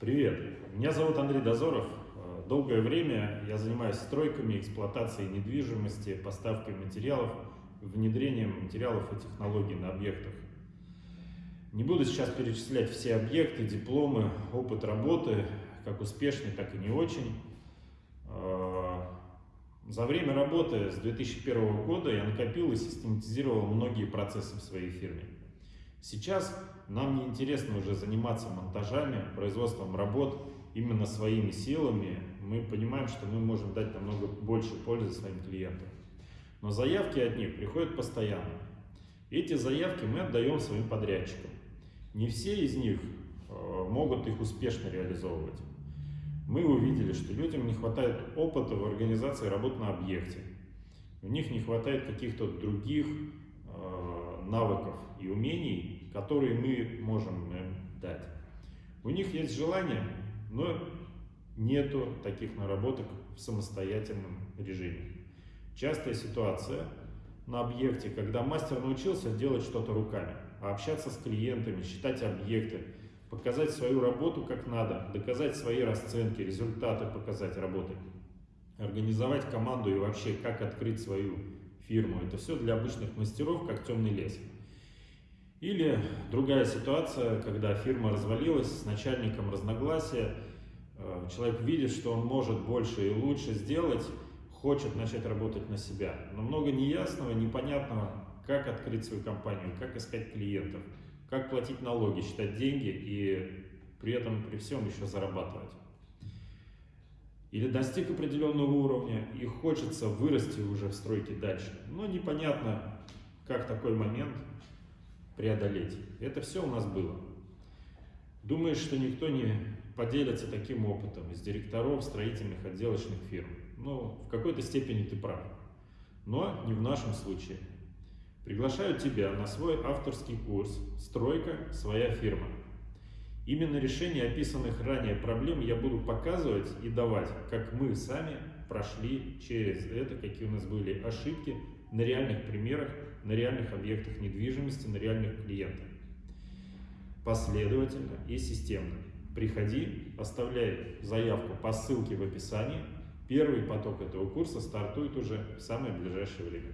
Привет, меня зовут Андрей Дозоров. Э, Долгое время я занимаюсь стройками, эксплуатацией недвижимости, поставкой материалов, внедрением материалов и технологий на объектах. Не буду сейчас перечислять все объекты, дипломы, опыт работы, как успешный, так и не очень. Э, За время работы с 2001 года я накопил и систематизировал многие процессы в своей фирме. Сейчас нам не интересно уже заниматься монтажами, производством работ именно своими силами. Мы понимаем, что мы можем дать намного больше пользы своим клиентам. Но заявки от них приходят постоянно. Эти заявки мы отдаем своим подрядчикам. Не все из них э, могут их успешно реализовывать. Мы увидели, что людям не хватает опыта в организации работ на объекте. У них не хватает каких-то других навыков и умений, которые мы можем им дать. У них есть желание, но нету таких наработок в самостоятельном режиме. Частая ситуация на объекте, когда мастер научился делать что-то руками, общаться с клиентами, считать объекты, показать свою работу как надо, доказать свои расценки, результаты показать работы, организовать команду и вообще как открыть свою фирму. Это все для обычных мастеров, как темный лес. Или другая ситуация, когда фирма развалилась, с начальником разногласия, э, человек видит, что он может больше и лучше сделать, хочет начать работать на себя. Но много неясного, непонятного, как открыть свою компанию, как искать клиентов, как платить налоги, считать деньги и при этом при всем еще зарабатывать. Или достиг определенного уровня и хочется вырасти уже в стройке дальше, но непонятно, как такой момент преодолеть. Это все у нас было. Думаешь, что никто не поделится таким опытом из директоров строительных отделочных фирм? Ну, в какой-то степени ты прав. Но не в нашем случае. Приглашаю тебя на свой авторский курс «Стройка. Своя фирма». Именно решение описанных ранее проблем я буду показывать и давать, как мы сами прошли через это, какие у нас были ошибки на реальных примерах, на реальных объектах недвижимости, на реальных клиентах. Последовательно и системно. Приходи, оставляй заявку по ссылке в описании. Первый поток этого курса стартует уже в самое ближайшее время.